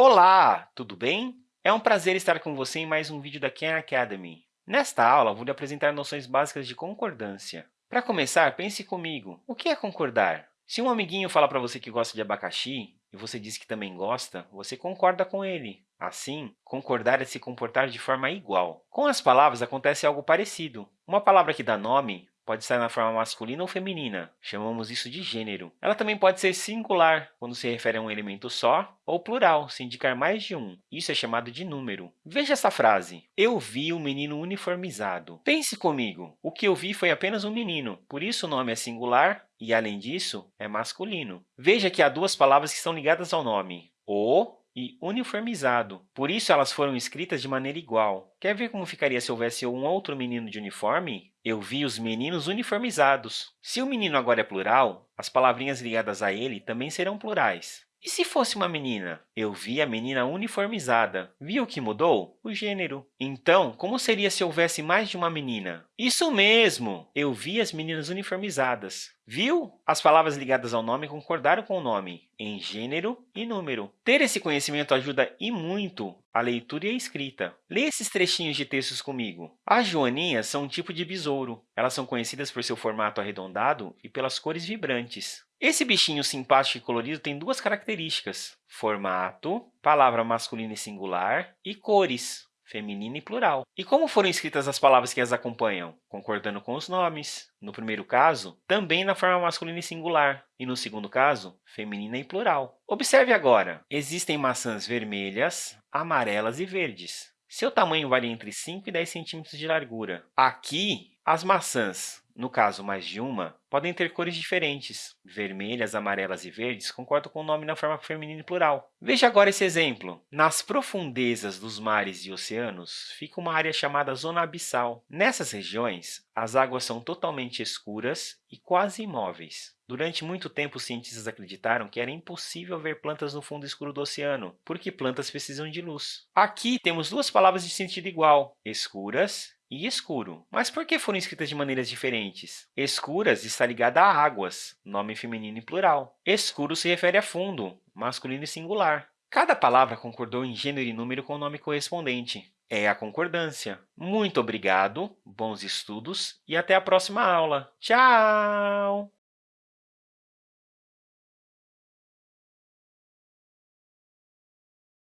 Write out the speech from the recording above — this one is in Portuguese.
Olá, tudo bem? É um prazer estar com você em mais um vídeo da Khan Academy. Nesta aula, vou lhe apresentar noções básicas de concordância. Para começar, pense comigo. O que é concordar? Se um amiguinho fala para você que gosta de abacaxi e você diz que também gosta, você concorda com ele. Assim, concordar é se comportar de forma igual. Com as palavras acontece algo parecido. Uma palavra que dá nome pode estar na forma masculina ou feminina. Chamamos isso de gênero. Ela também pode ser singular, quando se refere a um elemento só, ou plural, se indicar mais de um. Isso é chamado de número. Veja essa frase. Eu vi um menino uniformizado. Pense comigo. O que eu vi foi apenas um menino, por isso o nome é singular e, além disso, é masculino. Veja que há duas palavras que são ligadas ao nome. O e uniformizado. Por isso, elas foram escritas de maneira igual. Quer ver como ficaria se houvesse um outro menino de uniforme? Eu vi os meninos uniformizados. Se o menino agora é plural, as palavrinhas ligadas a ele também serão plurais. E se fosse uma menina? Eu vi a menina uniformizada. Viu o que mudou? O gênero. Então, como seria se houvesse mais de uma menina? Isso mesmo! Eu vi as meninas uniformizadas. Viu? As palavras ligadas ao nome concordaram com o nome, em gênero e número. Ter esse conhecimento ajuda e muito a leitura e a escrita. Leia esses trechinhos de textos comigo. As joaninhas são um tipo de besouro. Elas são conhecidas por seu formato arredondado e pelas cores vibrantes. Esse bichinho simpático e colorido tem duas características, formato, palavra masculina e singular, e cores, feminina e plural. E como foram escritas as palavras que as acompanham? Concordando com os nomes. No primeiro caso, também na forma masculina e singular, e no segundo caso, feminina e plural. Observe agora, existem maçãs vermelhas, amarelas e verdes. Seu tamanho varia entre 5 e 10 centímetros de largura. Aqui, as maçãs no caso mais de uma, podem ter cores diferentes. Vermelhas, amarelas e verdes concordam com o nome na forma feminina e plural. Veja agora esse exemplo. Nas profundezas dos mares e oceanos fica uma área chamada zona abissal. Nessas regiões, as águas são totalmente escuras e quase imóveis. Durante muito tempo, os cientistas acreditaram que era impossível ver plantas no fundo escuro do oceano, porque plantas precisam de luz. Aqui temos duas palavras de sentido igual, escuras e escuro. Mas por que foram escritas de maneiras diferentes? Escuras está ligada a águas, nome feminino e plural. Escuro se refere a fundo, masculino e singular. Cada palavra concordou em gênero e número com o nome correspondente. É a concordância. Muito obrigado, bons estudos e até a próxima aula. Tchau!